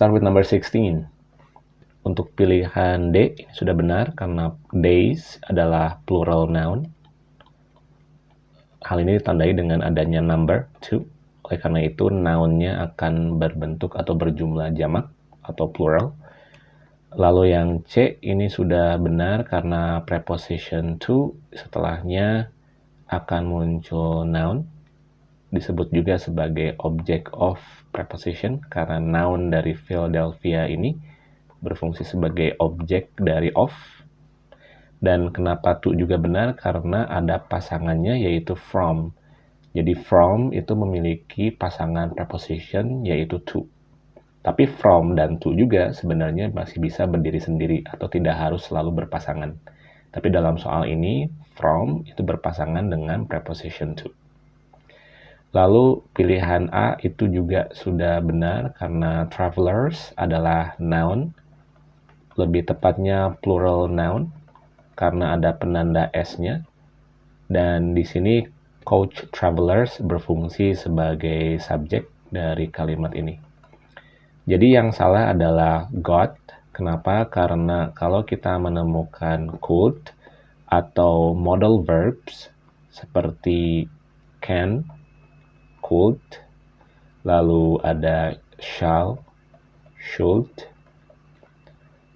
start with number 16. Untuk pilihan D sudah benar karena days adalah plural noun. Hal ini ditandai dengan adanya number 2. Oleh karena itu nounnya akan berbentuk atau berjumlah jamak atau plural. Lalu yang C ini sudah benar karena preposition to setelahnya akan muncul noun. Disebut juga sebagai object of preposition karena noun dari Philadelphia ini berfungsi sebagai objek dari of. Dan kenapa to juga benar? Karena ada pasangannya yaitu from. Jadi from itu memiliki pasangan preposition yaitu to. Tapi from dan to juga sebenarnya masih bisa berdiri sendiri atau tidak harus selalu berpasangan. Tapi dalam soal ini, from itu berpasangan dengan preposition to. Lalu pilihan A itu juga sudah benar karena travelers adalah noun lebih tepatnya plural noun karena ada penanda s-nya. Dan di sini coach travelers berfungsi sebagai subjek dari kalimat ini. Jadi yang salah adalah got. Kenapa? Karena kalau kita menemukan could atau modal verbs seperti can, could, lalu ada shall, should,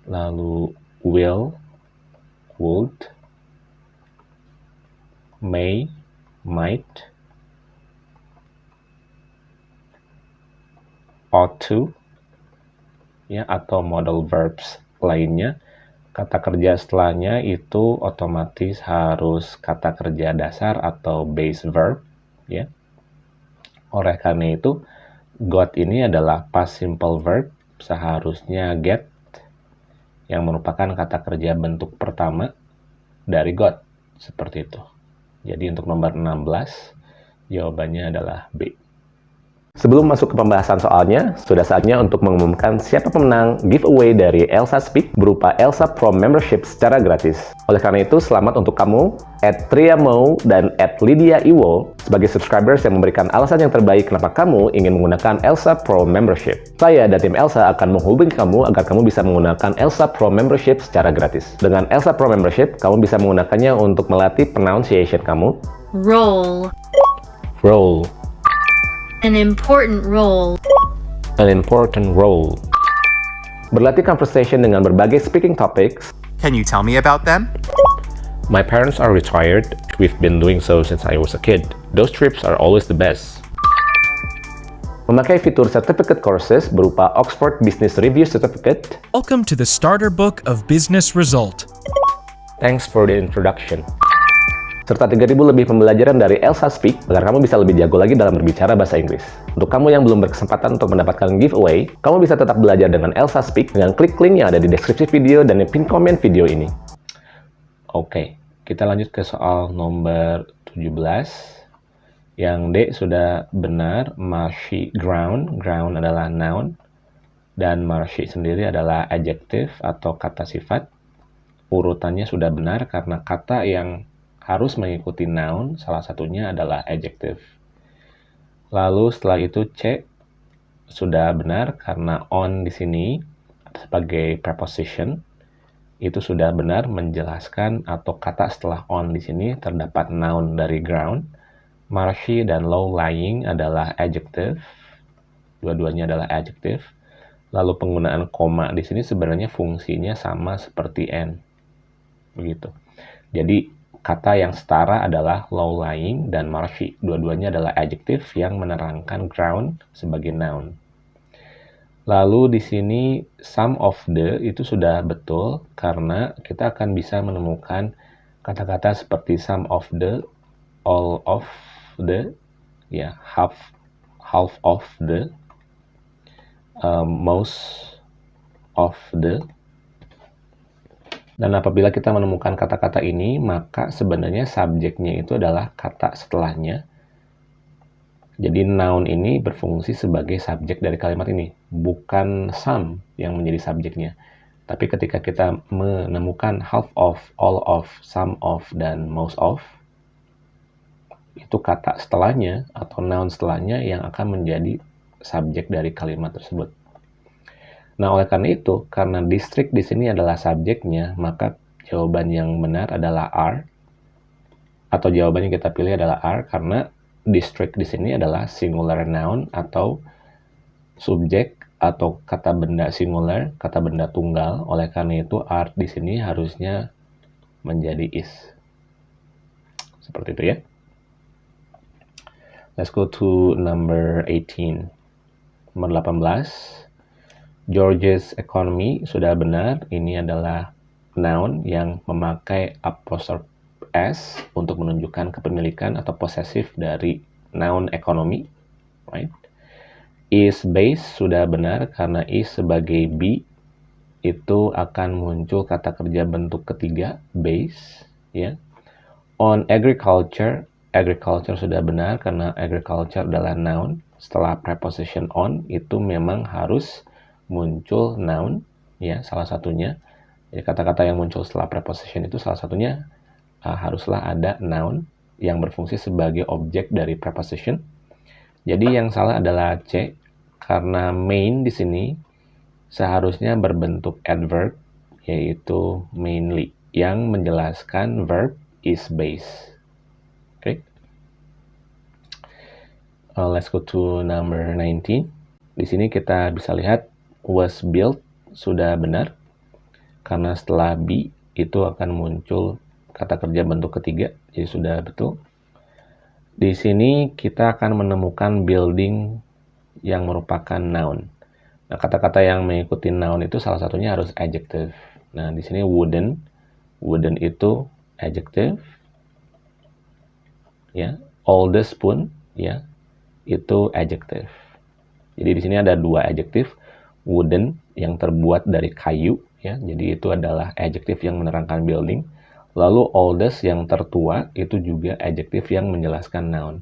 lalu will, would, may, might, ought to, ya atau modal verbs lainnya. Kata kerja setelahnya itu otomatis harus kata kerja dasar atau base verb, ya. Oleh karena itu, got ini adalah past simple verb, seharusnya get yang merupakan kata kerja bentuk pertama dari got seperti itu. Jadi untuk nomor 16 jawabannya adalah B. Sebelum masuk ke pembahasan soalnya, sudah saatnya untuk mengumumkan siapa pemenang giveaway dari Elsa Speak berupa Elsa Pro Membership secara gratis. Oleh karena itu, selamat untuk kamu, at Triamo dan at Lydia Iwo, sebagai subscribers yang memberikan alasan yang terbaik kenapa kamu ingin menggunakan Elsa Pro Membership. Saya dan tim Elsa akan menghubungi kamu agar kamu bisa menggunakan Elsa Pro Membership secara gratis. Dengan Elsa Pro Membership, kamu bisa menggunakannya untuk melatih pronunciation kamu. Roll. Roll. An important role. An important role. Berlatih conversation dengan berbagai speaking topics. Can you tell me about them? My parents are retired. We've been doing so since I was a kid. Those trips are always the best. Memakai fitur certificate courses berupa Oxford Business Review Certificate. Welcome to the Starter Book of Business Result. Thanks for the introduction serta 3000 lebih pembelajaran dari Elsa Speak agar kamu bisa lebih jago lagi dalam berbicara bahasa Inggris. Untuk kamu yang belum berkesempatan untuk mendapatkan giveaway, kamu bisa tetap belajar dengan Elsa Speak dengan klik link yang ada di deskripsi video dan di pin komen video ini. Oke, kita lanjut ke soal nomor 17. Yang D sudah benar, marshy ground. Ground adalah noun. Dan marshy sendiri adalah adjective atau kata sifat. Urutannya sudah benar karena kata yang harus mengikuti noun, salah satunya adalah adjective. Lalu setelah itu C sudah benar karena on di sini sebagai preposition itu sudah benar menjelaskan atau kata setelah on di sini terdapat noun dari ground. Marshy dan low lying adalah adjective. Dua-duanya adalah adjective. Lalu penggunaan koma di sini sebenarnya fungsinya sama seperti n. Begitu. Jadi Kata yang setara adalah low-lying dan marshy. Dua-duanya adalah adjektif yang menerangkan ground sebagai noun. Lalu di sini some of the itu sudah betul karena kita akan bisa menemukan kata-kata seperti some of the, all of the, ya half half of the, um, most of the, dan apabila kita menemukan kata-kata ini, maka sebenarnya subjeknya itu adalah kata setelahnya. Jadi noun ini berfungsi sebagai subjek dari kalimat ini, bukan some yang menjadi subjeknya. Tapi ketika kita menemukan half of, all of, some of, dan most of, itu kata setelahnya atau noun setelahnya yang akan menjadi subjek dari kalimat tersebut. Nah, oleh karena itu, karena district di sini adalah subjeknya, maka jawaban yang benar adalah R. Atau jawaban yang kita pilih adalah R karena district di sini adalah singular noun atau subjek atau kata benda singular, kata benda tunggal. Oleh karena itu, R di sini harusnya menjadi is. Seperti itu ya. Let's go to number 18. Nomor 18. George's economy sudah benar. Ini adalah noun yang memakai apostrophe s untuk menunjukkan kepemilikan atau posesif dari noun economy, right? Is base sudah benar karena is sebagai be itu akan muncul kata kerja bentuk ketiga base, ya. On agriculture, agriculture sudah benar karena agriculture adalah noun. Setelah preposition on itu memang harus muncul noun, ya salah satunya. Jadi kata-kata yang muncul setelah preposition itu salah satunya uh, haruslah ada noun yang berfungsi sebagai objek dari preposition. Jadi yang salah adalah C karena main di sini seharusnya berbentuk adverb yaitu mainly yang menjelaskan verb is base. Oke. Okay. Uh, let's go to number 19. Di sini kita bisa lihat was built sudah benar karena setelah be itu akan muncul kata kerja bentuk ketiga, jadi sudah betul. Di sini kita akan menemukan building yang merupakan noun. Nah, kata-kata yang mengikuti noun itu salah satunya harus adjective. Nah, di sini wooden, wooden itu adjective. Ya, oldest pun ya itu adjective. Jadi di sini ada dua adjective, wooden yang terbuat dari kayu ya. Jadi itu adalah adjective yang menerangkan building Lalu oldest yang tertua itu juga adjektif yang menjelaskan noun.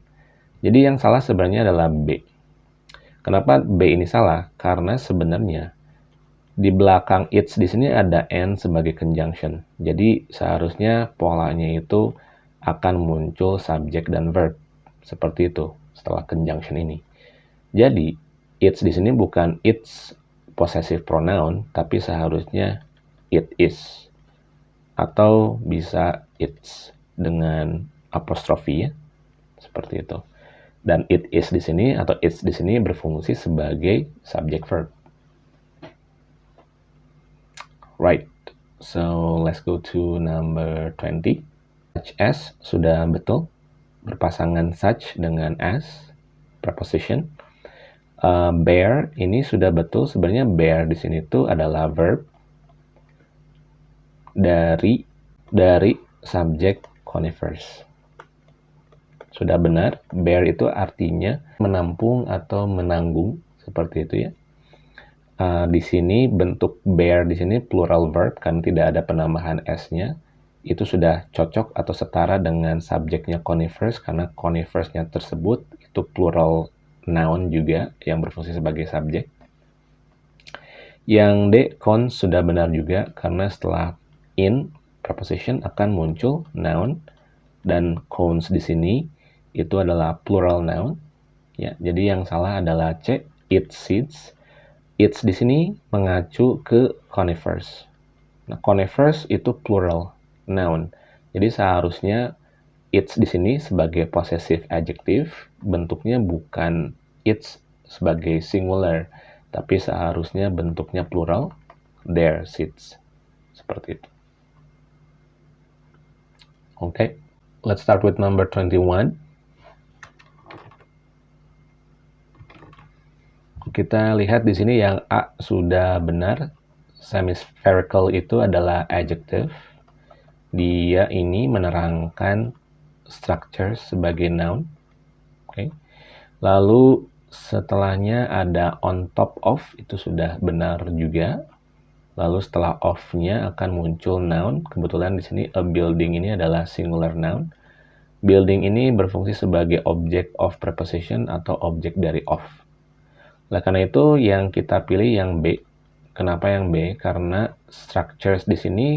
Jadi yang salah sebenarnya adalah B. Kenapa B ini salah? Karena sebenarnya di belakang it's di sini ada n sebagai conjunction. Jadi seharusnya polanya itu akan muncul subjek dan verb. Seperti itu setelah conjunction ini. Jadi it's di sini bukan it's possessive pronoun, tapi seharusnya it is. Atau bisa it's dengan apostrofi ya seperti itu. Dan it is di sini atau it's di sini berfungsi sebagai subject verb. Right so let's go to number 20 such as sudah betul. Berpasangan such dengan as preposition uh, bear ini sudah betul sebenarnya bear di sini itu adalah verb dari dari subjek conifers. Sudah benar, bear itu artinya menampung atau menanggung seperti itu ya. Uh, di sini bentuk bear di sini plural verb kan tidak ada penambahan s-nya. Itu sudah cocok atau setara dengan subjeknya conifers karena conifersnya tersebut itu plural noun juga yang berfungsi sebagai subjek. Yang D, cons sudah benar juga karena setelah in preposition akan muncul noun dan cones di sini itu adalah plural noun. Ya, jadi yang salah adalah C, it seeds. It's di sini mengacu ke conifers. Nah, conifers itu plural noun. Jadi seharusnya it's di sini sebagai possessive adjective bentuknya bukan it's sebagai singular, tapi seharusnya bentuknya plural their seeds. Seperti itu. Okay, let's start with number 21. Kita lihat di sini yang A sudah benar. Semispherical itu adalah adjective. Dia ini menerangkan structure sebagai noun. Okay. Lalu setelahnya ada on top of itu sudah benar juga. Lalu setelah of-nya akan muncul noun. Kebetulan di sini a building ini adalah singular noun. Building ini berfungsi sebagai object of preposition atau objek dari of. Oleh karena itu yang kita pilih yang B. Kenapa yang B? Karena structures di sini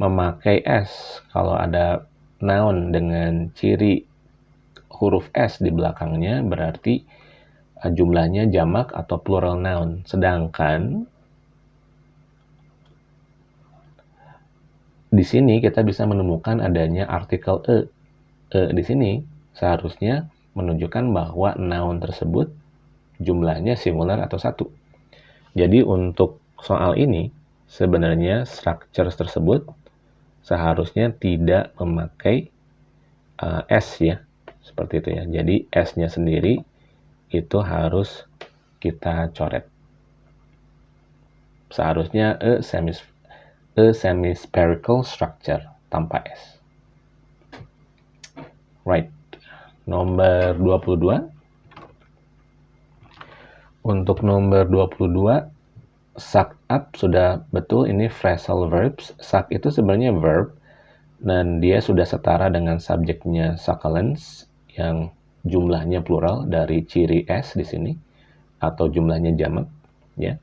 memakai S. Kalau ada noun dengan ciri huruf S di belakangnya berarti eh, jumlahnya jamak atau plural noun. Sedangkan di sini kita bisa menemukan adanya artikel e. E di sini seharusnya menunjukkan bahwa noun tersebut jumlahnya singular atau satu. Jadi untuk soal ini sebenarnya structures tersebut seharusnya tidak memakai uh, S ya, seperti itu ya. Jadi S-nya sendiri itu harus kita coret. Seharusnya a semi a semi-spherical structure tanpa S. Right. Nomor 22. Untuk nomor 22, suck up sudah betul ini phrasal verbs. Suck itu sebenarnya verb dan dia sudah setara dengan subjeknya succulents yang jumlahnya plural dari ciri S di sini atau jumlahnya jamak ya.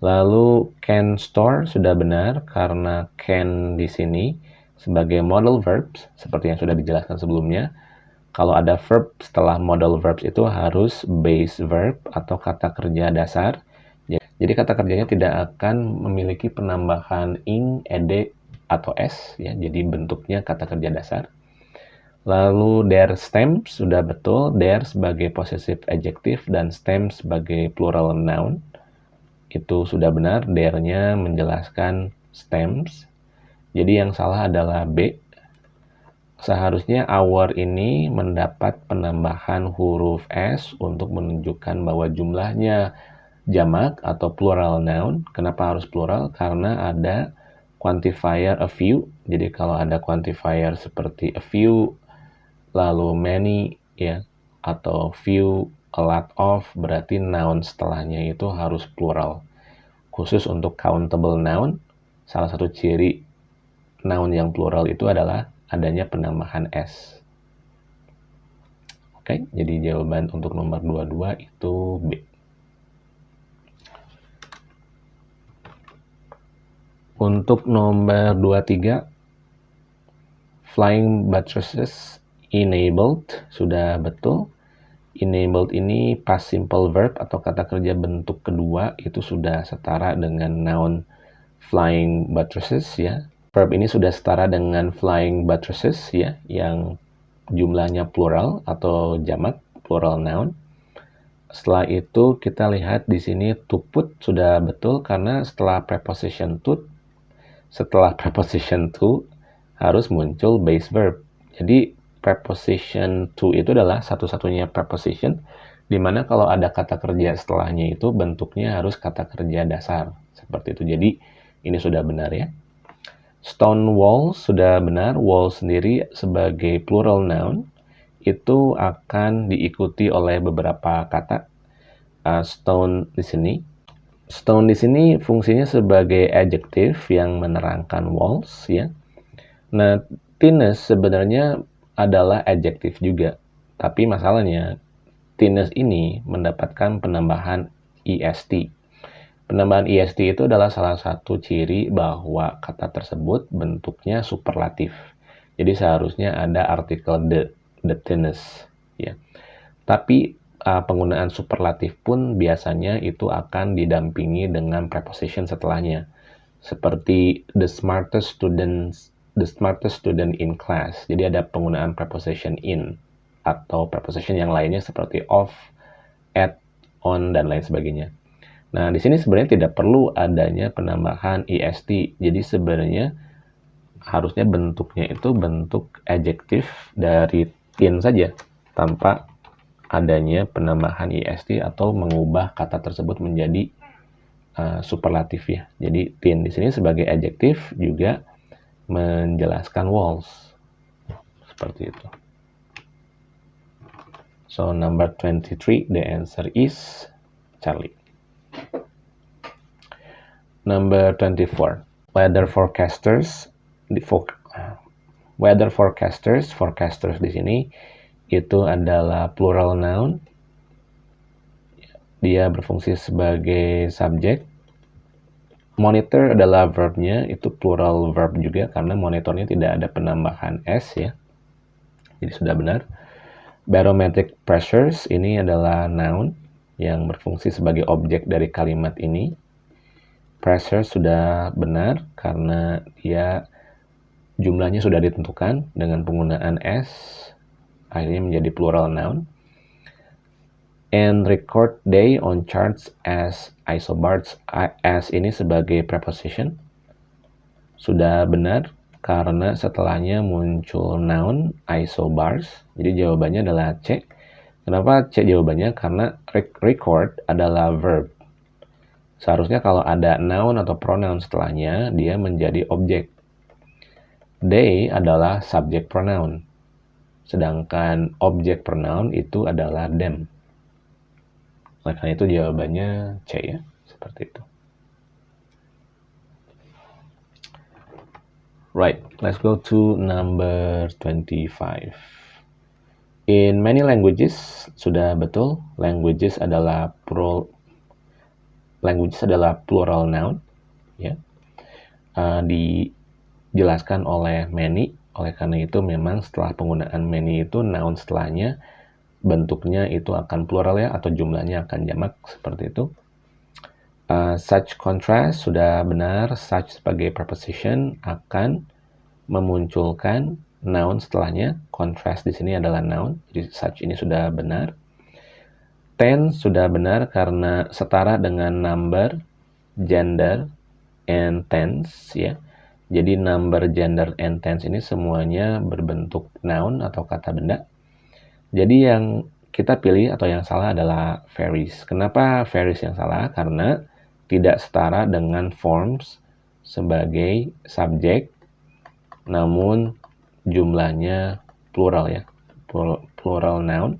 Lalu can store sudah benar karena can di sini sebagai model verbs seperti yang sudah dijelaskan sebelumnya. Kalau ada verb setelah model verbs itu harus base verb atau kata kerja dasar. Jadi kata kerjanya tidak akan memiliki penambahan ing, ed, atau s ya. Jadi bentuknya kata kerja dasar. Lalu der stem sudah betul, der sebagai possessive adjective dan stem sebagai plural noun itu sudah benar, there-nya menjelaskan stems. Jadi yang salah adalah B. Seharusnya our ini mendapat penambahan huruf S untuk menunjukkan bahwa jumlahnya jamak atau plural noun. Kenapa harus plural? Karena ada quantifier a few. Jadi kalau ada quantifier seperti a few, lalu many, ya, atau few, a lot of berarti noun setelahnya itu harus plural. Khusus untuk countable noun, salah satu ciri noun yang plural itu adalah adanya penambahan s. Oke, jadi jawaban untuk nomor 22 itu B. Untuk nomor 23, flying buttresses enabled sudah betul enabled ini past simple verb atau kata kerja bentuk kedua itu sudah setara dengan noun flying buttresses ya. Verb ini sudah setara dengan flying buttresses ya yang jumlahnya plural atau jamak plural noun. Setelah itu kita lihat di sini to put sudah betul karena setelah preposition to setelah preposition to harus muncul base verb. Jadi preposition to itu adalah satu-satunya preposition di mana kalau ada kata kerja setelahnya itu bentuknya harus kata kerja dasar seperti itu. Jadi ini sudah benar ya. Stone wall sudah benar. Wall sendiri sebagai plural noun itu akan diikuti oleh beberapa kata. Uh, stone di sini. Stone di sini fungsinya sebagai adjective yang menerangkan walls ya. Nah, thinness sebenarnya adalah adjektif juga. Tapi masalahnya, thinness ini mendapatkan penambahan est. Penambahan est itu adalah salah satu ciri bahwa kata tersebut bentuknya superlatif. Jadi seharusnya ada artikel the, the thinness. Ya. Tapi uh, penggunaan superlatif pun biasanya itu akan didampingi dengan preposition setelahnya. Seperti the smartest students the smartest student in class. Jadi ada penggunaan preposition in atau preposition yang lainnya seperti of, at, on, dan lain sebagainya. Nah, di sini sebenarnya tidak perlu adanya penambahan est. Jadi sebenarnya harusnya bentuknya itu bentuk adjektif dari in saja tanpa adanya penambahan est atau mengubah kata tersebut menjadi uh, superlatif ya. Jadi tin di sini sebagai adjektif juga menjelaskan walls. Seperti itu. So number 23 the answer is Charlie. Number 24 weather forecasters di weather forecasters forecasters di sini itu adalah plural noun dia berfungsi sebagai subjek Monitor adalah verbnya, itu plural verb juga karena monitornya tidak ada penambahan S ya. Jadi sudah benar. Barometric pressures ini adalah noun yang berfungsi sebagai objek dari kalimat ini. Pressure sudah benar karena dia jumlahnya sudah ditentukan dengan penggunaan s, akhirnya menjadi plural noun. And record day on charts as isobars, as ini sebagai preposition. Sudah benar karena setelahnya muncul noun isobars. Jadi jawabannya adalah C. Kenapa C jawabannya? Karena record adalah verb. Seharusnya kalau ada noun atau pronoun setelahnya, dia menjadi objek. They adalah subject pronoun. Sedangkan objek pronoun itu adalah them. Oleh karena itu jawabannya C ya, seperti itu. Right, let's go to number 25. In many languages, sudah betul, languages adalah plural, languages adalah plural noun, ya. Uh, di dijelaskan oleh many. Oleh karena itu memang setelah penggunaan many itu noun setelahnya bentuknya itu akan plural ya atau jumlahnya akan jamak seperti itu. Uh, such contrast sudah benar, such sebagai preposition akan memunculkan noun setelahnya. Contrast di sini adalah noun, jadi such ini sudah benar. Tense sudah benar karena setara dengan number, gender, and tense ya. Jadi number, gender, and tense ini semuanya berbentuk noun atau kata benda. Jadi yang kita pilih atau yang salah adalah varies. Kenapa varies yang salah? Karena tidak setara dengan forms sebagai subjek, namun jumlahnya plural ya, plural noun.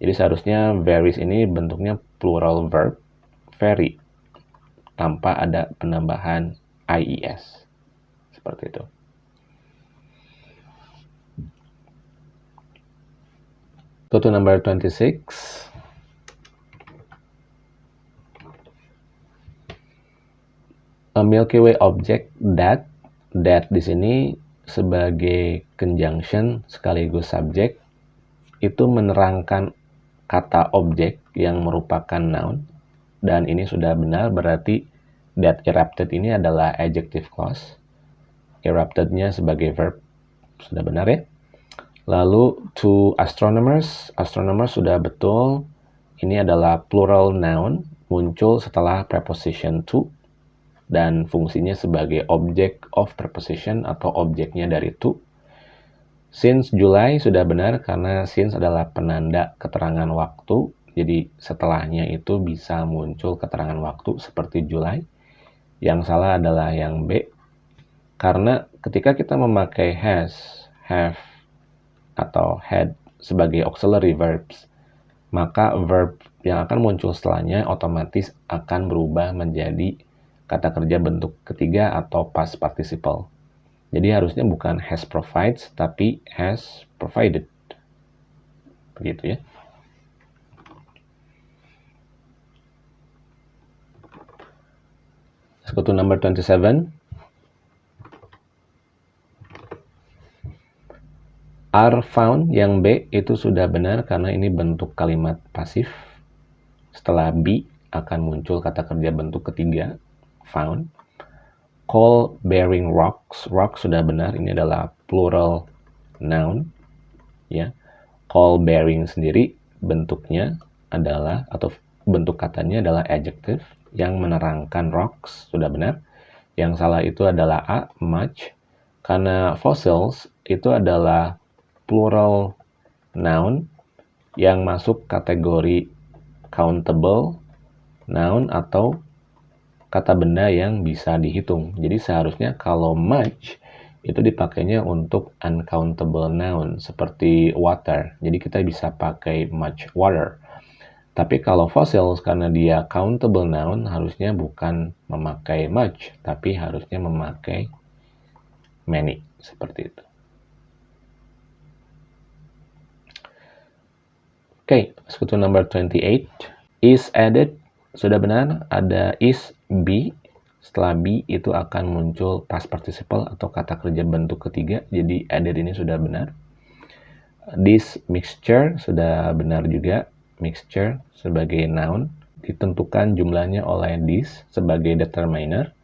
Jadi seharusnya varies ini bentuknya plural verb, vary, tanpa ada penambahan IES seperti itu. Go to number 26. A Milky Way object that that di sini sebagai conjunction sekaligus subjek itu menerangkan kata objek yang merupakan noun dan ini sudah benar berarti that erupted ini adalah adjective clause eruptednya sebagai verb. Sudah benar ya? Lalu to astronomers, astronomers sudah betul. Ini adalah plural noun, muncul setelah preposition to dan fungsinya sebagai object of preposition atau objeknya dari to. Since July sudah benar karena since adalah penanda keterangan waktu. Jadi setelahnya itu bisa muncul keterangan waktu seperti July. Yang salah adalah yang B, karena ketika kita memakai has, have, atau had sebagai auxiliary verbs, maka verb yang akan muncul setelahnya otomatis akan berubah menjadi kata kerja bentuk ketiga atau past participle. Jadi harusnya bukan has provides, tapi has provided. Begitu ya. Let's go to number 27. Are found yang B itu sudah benar karena ini bentuk kalimat pasif. Setelah B akan muncul kata kerja bentuk ketiga, found. Call bearing rocks, rock sudah benar, ini adalah plural noun. ya. Call bearing sendiri bentuknya adalah, atau bentuk katanya adalah adjective yang menerangkan rocks, sudah benar. Yang salah itu adalah A, much, karena fossils itu adalah plural noun yang masuk kategori countable noun atau kata benda yang bisa dihitung. Jadi seharusnya kalau much itu dipakainya untuk uncountable noun seperti water. Jadi kita bisa pakai much water. Tapi kalau fossils karena dia countable noun harusnya bukan memakai much, tapi harusnya memakai many seperti itu. Oke, okay, sekutu number 28. Is added, sudah benar, ada is be. Setelah be itu akan muncul past participle atau kata kerja bentuk ketiga. Jadi added ini sudah benar. This mixture sudah benar juga. Mixture sebagai noun ditentukan jumlahnya oleh this sebagai determiner.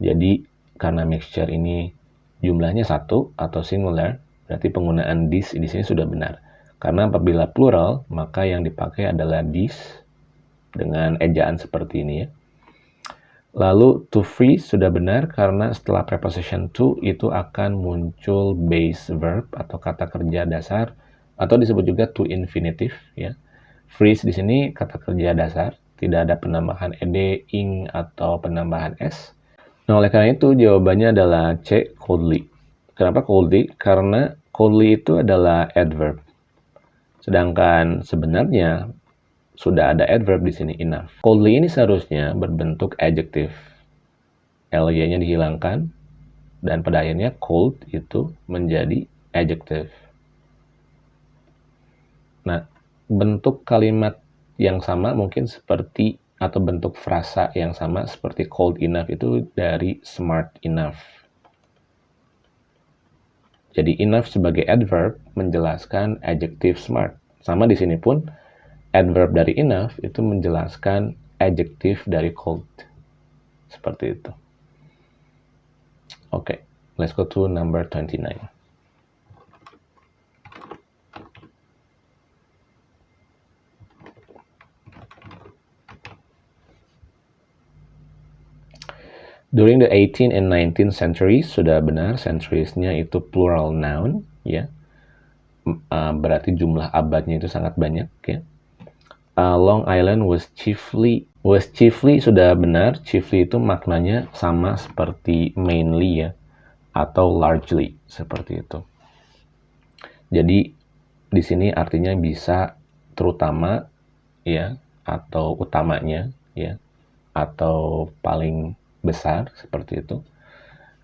Jadi karena mixture ini jumlahnya satu atau singular, berarti penggunaan this di sini sudah benar. Karena apabila plural, maka yang dipakai adalah this dengan ejaan seperti ini ya. Lalu to freeze sudah benar karena setelah preposition to itu akan muncul base verb atau kata kerja dasar atau disebut juga to infinitive ya. Freeze di sini kata kerja dasar, tidak ada penambahan ed, ing atau penambahan s. Nah, oleh karena itu jawabannya adalah C coldly. Kenapa coldly? Karena coldly itu adalah adverb. Sedangkan sebenarnya sudah ada adverb di sini enough. Coldly ini seharusnya berbentuk adjective. ly-nya dihilangkan dan pada akhirnya cold itu menjadi adjective. Nah, bentuk kalimat yang sama mungkin seperti atau bentuk frasa yang sama seperti cold enough itu dari smart enough. Jadi enough sebagai adverb menjelaskan adjective smart. Sama di sini pun adverb dari enough itu menjelaskan adjective dari cold. Seperti itu. Oke, okay, let's go to number 29. During the 18 and 19 centuries, sudah benar, centuries-nya itu plural noun, ya. Uh, berarti jumlah abadnya itu sangat banyak, ya uh, Long Island was chiefly was chiefly sudah benar chiefly itu maknanya sama seperti mainly ya atau largely seperti itu jadi di sini artinya bisa terutama ya atau utamanya ya atau paling besar seperti itu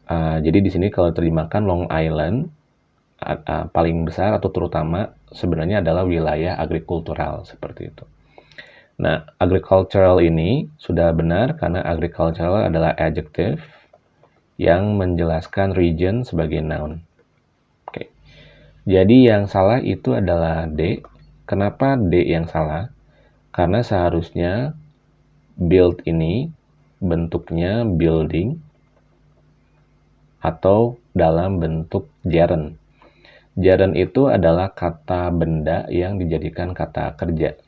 uh, jadi di sini kalau terjemahkan Long Island uh, uh, paling besar atau terutama sebenarnya adalah wilayah agrikultural seperti itu Nah, agricultural ini sudah benar karena agricultural adalah adjective yang menjelaskan region sebagai noun. Oke. Jadi yang salah itu adalah D. Kenapa D yang salah? Karena seharusnya build ini bentuknya building atau dalam bentuk gerund. Gerund itu adalah kata benda yang dijadikan kata kerja.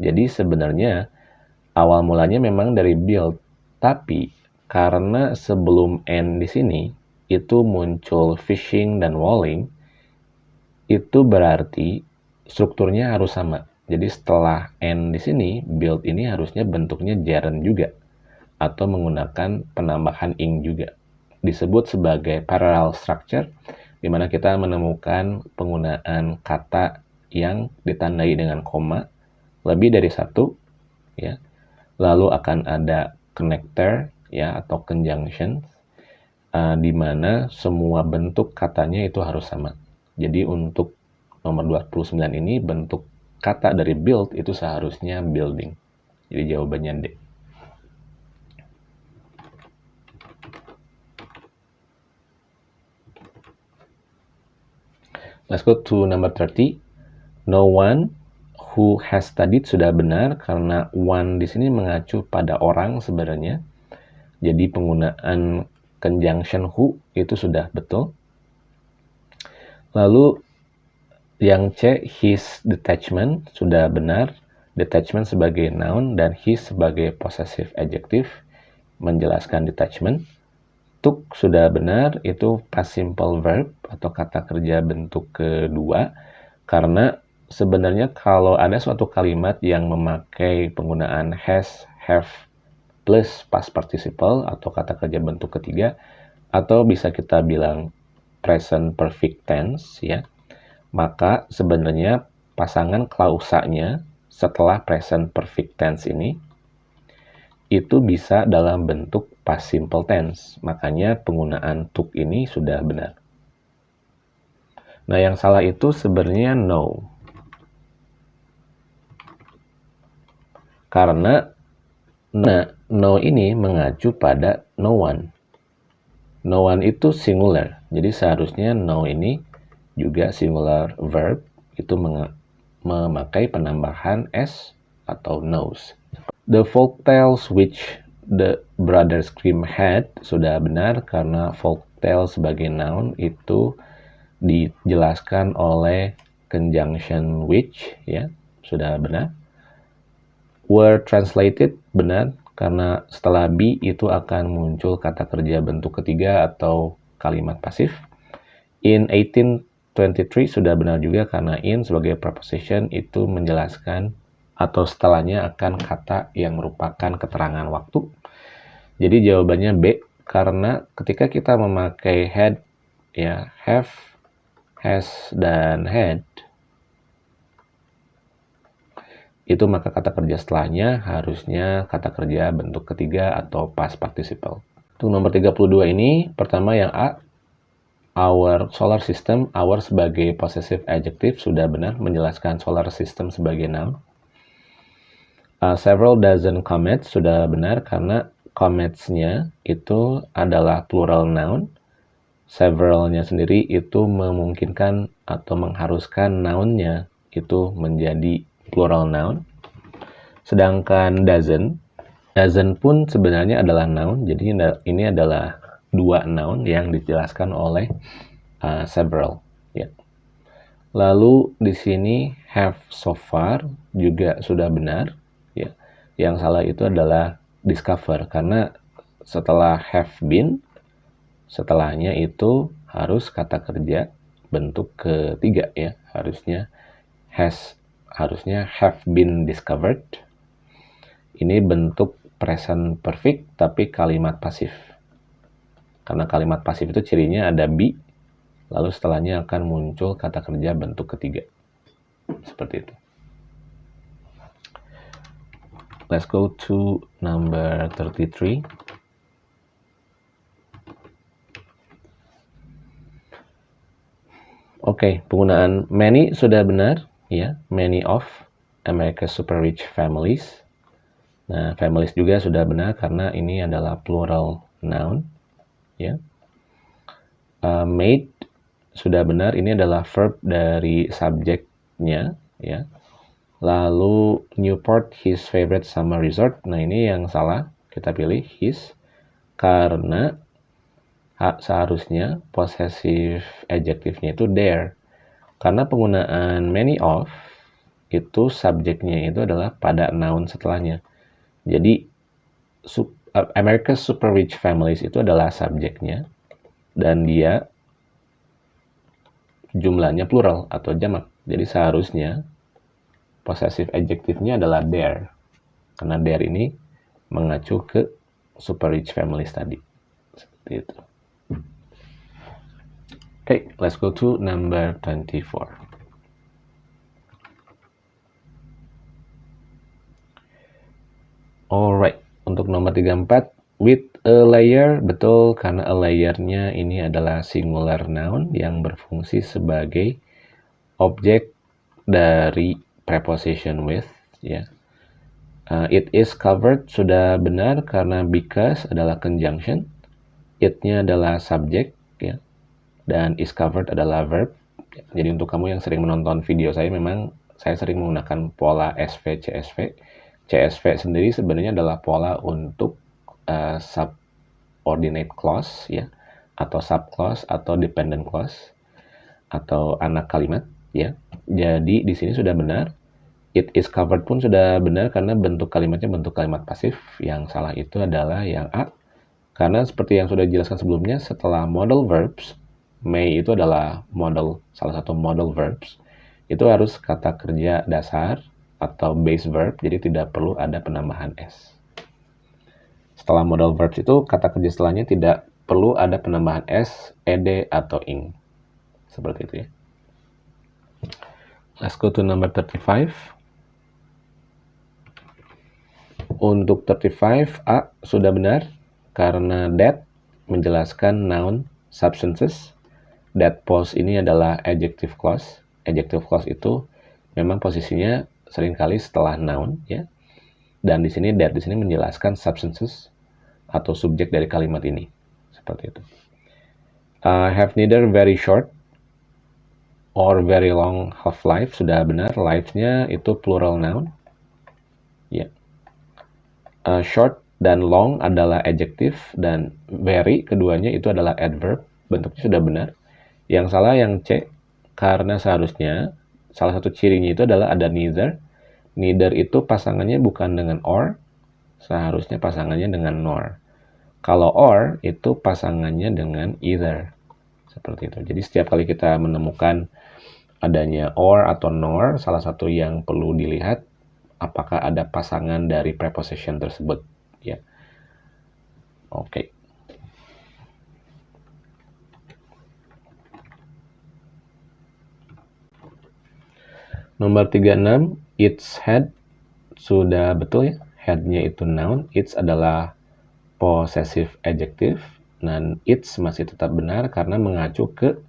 Jadi sebenarnya awal mulanya memang dari build, tapi karena sebelum end di sini itu muncul fishing dan walling, itu berarti strukturnya harus sama. Jadi setelah end di sini, build ini harusnya bentuknya gerund juga atau menggunakan penambahan ing juga. Disebut sebagai parallel structure di mana kita menemukan penggunaan kata yang ditandai dengan koma lebih dari satu ya. Lalu akan ada connector ya atau conjunction uh, di mana semua bentuk katanya itu harus sama. Jadi untuk nomor 29 ini bentuk kata dari build itu seharusnya building. Jadi jawabannya D Let's go to number 30. No one who has studied sudah benar karena one di sini mengacu pada orang sebenarnya. Jadi penggunaan conjunction who itu sudah betul. Lalu yang C, his detachment sudah benar. Detachment sebagai noun dan his sebagai possessive adjective menjelaskan detachment. Took sudah benar, itu past simple verb atau kata kerja bentuk kedua. Karena sebenarnya kalau ada suatu kalimat yang memakai penggunaan has, have, plus past participle atau kata kerja bentuk ketiga, atau bisa kita bilang present perfect tense ya, maka sebenarnya pasangan klausanya setelah present perfect tense ini itu bisa dalam bentuk past simple tense. Makanya penggunaan took ini sudah benar. Nah, yang salah itu sebenarnya no. Karena nah, no ini mengacu pada no one. No one itu singular. Jadi seharusnya no ini juga singular verb itu memakai penambahan s atau knows. The folk tales which the brother scream had sudah benar karena folk tell sebagai noun itu dijelaskan oleh conjunction which ya sudah benar were translated benar karena setelah be itu akan muncul kata kerja bentuk ketiga atau kalimat pasif. In 1823 sudah benar juga karena in sebagai preposition itu menjelaskan atau setelahnya akan kata yang merupakan keterangan waktu. Jadi jawabannya B karena ketika kita memakai had ya have, has dan had itu maka kata kerja setelahnya harusnya kata kerja bentuk ketiga atau past participle. Untuk nomor 32 ini, pertama yang A, our solar system, our sebagai possessive adjective sudah benar menjelaskan solar system sebagai noun. Uh, several dozen comets sudah benar karena comets-nya itu adalah plural noun. Several-nya sendiri itu memungkinkan atau mengharuskan noun-nya itu menjadi plural noun. Sedangkan dozen, dozen pun sebenarnya adalah noun. Jadi ini adalah dua noun yang dijelaskan oleh uh, several. Ya. Lalu di sini have so far juga sudah benar. Ya. Yang salah itu adalah discover karena setelah have been, setelahnya itu harus kata kerja bentuk ketiga ya harusnya has harusnya have been discovered. Ini bentuk present perfect tapi kalimat pasif. Karena kalimat pasif itu cirinya ada be, lalu setelahnya akan muncul kata kerja bentuk ketiga. Seperti itu. Let's go to number 33. Oke, okay, penggunaan many sudah benar ya many of America's super rich families. Nah, families juga sudah benar karena ini adalah plural noun, ya. Uh, made sudah benar, ini adalah verb dari subjeknya, ya. Lalu Newport his favorite summer resort. Nah, ini yang salah, kita pilih his karena seharusnya possessive adjektifnya itu there karena penggunaan many of itu subjeknya itu adalah pada noun setelahnya. Jadi uh, America's Super Rich Families itu adalah subjeknya dan dia jumlahnya plural atau jamak. Jadi seharusnya possessive adjektifnya adalah there. Karena there ini mengacu ke super rich families tadi. Seperti itu. Okay, let's go to number 24. Alright, untuk nomor 34, with a layer, betul karena a layernya ini adalah singular noun yang berfungsi sebagai objek dari preposition with, ya. Uh, it is covered sudah benar karena because adalah conjunction, it-nya adalah subject, ya dan is covered adalah verb. Jadi untuk kamu yang sering menonton video saya memang saya sering menggunakan pola SV CSV. CSV sendiri sebenarnya adalah pola untuk uh, subordinate clause ya atau sub clause atau dependent clause atau anak kalimat ya. Jadi di sini sudah benar. It is covered pun sudah benar karena bentuk kalimatnya bentuk kalimat pasif. Yang salah itu adalah yang A. Karena seperti yang sudah dijelaskan sebelumnya, setelah model verbs, may itu adalah model salah satu model verbs itu harus kata kerja dasar atau base verb jadi tidak perlu ada penambahan s. Setelah model verbs itu kata kerja setelahnya tidak perlu ada penambahan s, ed atau ing. Seperti itu ya. Let's go to number 35. Untuk 35 A sudah benar karena that menjelaskan noun substances that pose ini adalah adjective clause. Adjective clause itu memang posisinya sering kali setelah noun ya. Dan di sini that di sini menjelaskan substances atau subjek dari kalimat ini. Seperti itu. Uh, have neither very short or very long half life sudah benar. Life-nya itu plural noun. Uh, short dan long adalah adjective dan very keduanya itu adalah adverb. Bentuknya sudah benar. Yang salah yang C karena seharusnya salah satu cirinya itu adalah ada neither. Neither itu pasangannya bukan dengan or, seharusnya pasangannya dengan nor. Kalau or itu pasangannya dengan either. Seperti itu. Jadi setiap kali kita menemukan adanya or atau nor, salah satu yang perlu dilihat apakah ada pasangan dari preposition tersebut ya. Oke. Okay. Nomor 36, its head sudah betul ya. Headnya itu noun, its adalah possessive adjective, dan its masih tetap benar karena mengacu ke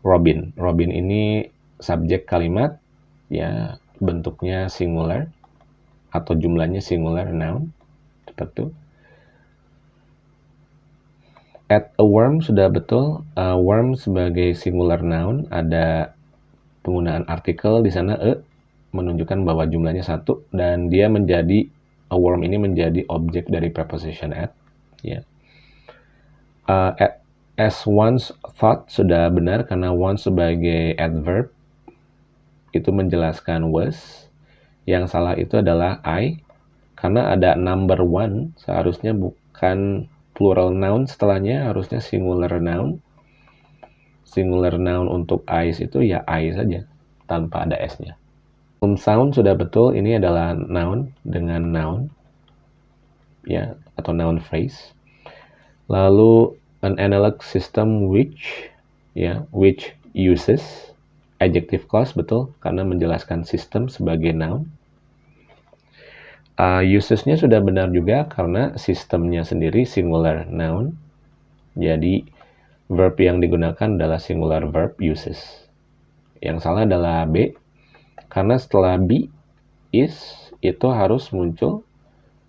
Robin. Robin ini subjek kalimat, ya bentuknya singular atau jumlahnya singular noun seperti At a worm sudah betul. A worm sebagai singular noun ada penggunaan artikel di sana e menunjukkan bahwa jumlahnya satu dan dia menjadi a worm ini menjadi objek dari preposition at. Ya. Uh, at, as once thought sudah benar karena once sebagai adverb itu menjelaskan was. Yang salah itu adalah I karena ada number one, seharusnya bukan plural noun setelahnya, harusnya singular noun. Singular noun untuk eyes itu ya eye saja, tanpa ada S-nya. Um sound sudah betul, ini adalah noun dengan noun, ya atau noun phrase. Lalu an analog system which, ya which uses adjective clause betul karena menjelaskan sistem sebagai noun Uh, usesnya sudah benar juga karena sistemnya sendiri singular noun. Jadi verb yang digunakan adalah singular verb uses. Yang salah adalah B karena setelah be is itu harus muncul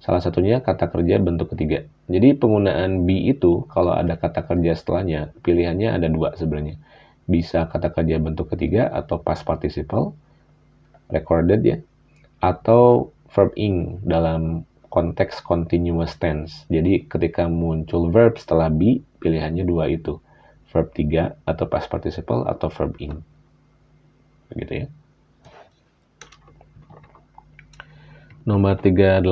salah satunya kata kerja bentuk ketiga. Jadi penggunaan be itu kalau ada kata kerja setelahnya pilihannya ada dua sebenarnya. Bisa kata kerja bentuk ketiga atau past participle recorded ya atau verb ing dalam konteks continuous tense. Jadi ketika muncul verb setelah be, pilihannya dua itu. Verb 3 atau past participle atau verb ing. Begitu ya. Nomor 38.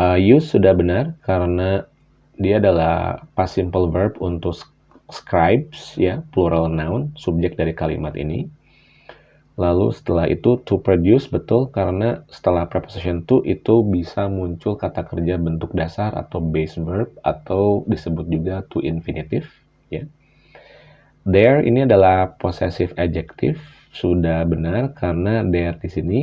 Uh, use sudah benar karena dia adalah past simple verb untuk scribes ya, plural noun, subjek dari kalimat ini. Lalu setelah itu to produce betul karena setelah preposition to itu bisa muncul kata kerja bentuk dasar atau base verb atau disebut juga to infinitive ya. There ini adalah possessive adjective sudah benar karena there di sini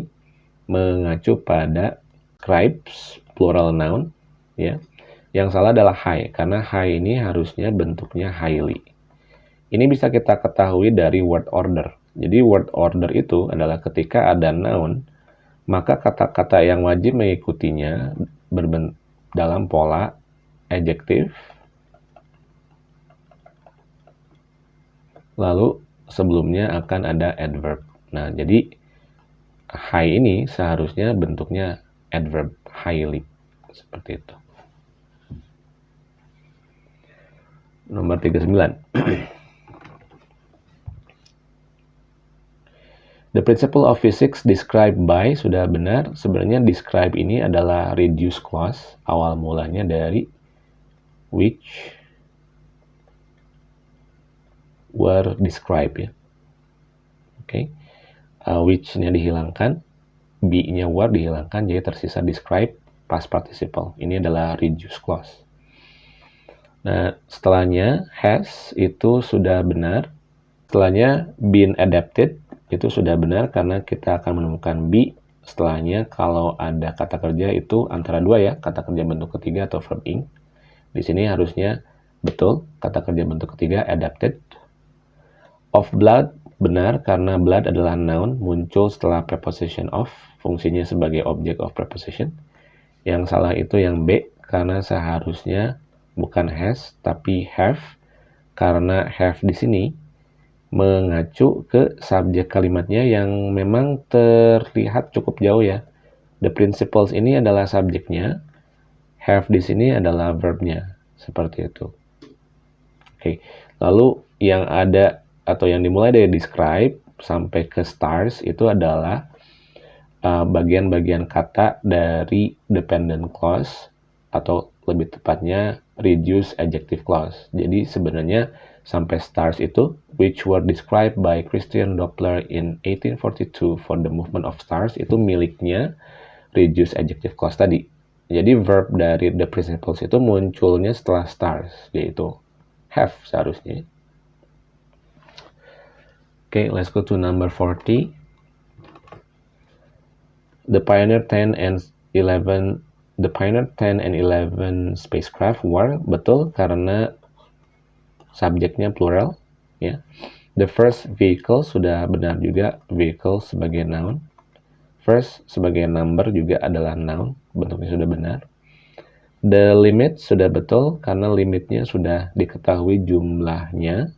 mengacu pada scribes plural noun ya. Yang salah adalah high karena high ini harusnya bentuknya highly. Ini bisa kita ketahui dari word order jadi word order itu adalah ketika ada noun, maka kata-kata yang wajib mengikutinya dalam pola adjective, lalu sebelumnya akan ada adverb. Nah, jadi high ini seharusnya bentuknya adverb, highly. Seperti itu. Nomor 39. The principle of physics described by sudah benar. Sebenarnya describe ini adalah reduce clause. Awal mulanya dari which were described ya. Oke. Okay. Uh, which-nya dihilangkan, be-nya were dihilangkan jadi tersisa describe past participle. Ini adalah reduce clause. Nah, setelahnya has itu sudah benar. Setelahnya been adapted itu sudah benar karena kita akan menemukan be setelahnya kalau ada kata kerja itu antara dua ya, kata kerja bentuk ketiga atau verb ing. Di sini harusnya betul kata kerja bentuk ketiga adapted. Of blood benar karena blood adalah noun muncul setelah preposition of, fungsinya sebagai object of preposition. Yang salah itu yang B karena seharusnya bukan has tapi have karena have di sini mengacu ke subjek kalimatnya yang memang terlihat cukup jauh ya. The principles ini adalah subjeknya, have di sini adalah verbnya, seperti itu. Oke, lalu yang ada atau yang dimulai dari describe sampai ke stars itu adalah uh, bagian-bagian uh, kata dari dependent clause atau lebih tepatnya reduce adjective clause. Jadi sebenarnya sampai stars itu which were described by Christian Doppler in 1842 for the movement of stars itu miliknya reduce adjective clause tadi. Jadi verb dari the principles itu munculnya setelah stars yaitu have seharusnya. Okay, let's go to number 40. The Pioneer 10 and 11 The Pioneer 10 and 11 spacecraft were betul karena subjeknya plural ya. The first vehicle sudah benar juga vehicle sebagai noun. First sebagai number juga adalah noun, bentuknya sudah benar. The limit sudah betul karena limitnya sudah diketahui jumlahnya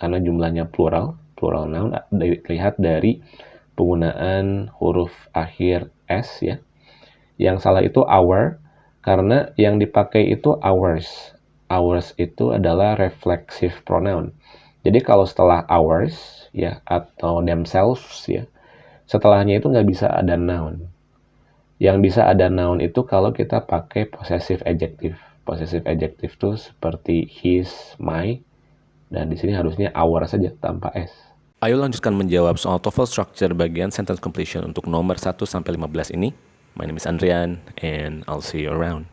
karena jumlahnya plural, plural noun dilihat dari penggunaan huruf akhir s ya. Yang salah itu our karena yang dipakai itu ours. Ours itu adalah reflexive pronoun. Jadi kalau setelah ours ya atau themselves ya, setelahnya itu nggak bisa ada noun. Yang bisa ada noun itu kalau kita pakai possessive adjective. Possessive adjective itu seperti his, my, dan di sini harusnya our saja tanpa s. Ayo lanjutkan menjawab soal TOEFL structure bagian sentence completion untuk nomor 1 sampai 15 ini. My name is Andrian and I'll see you around.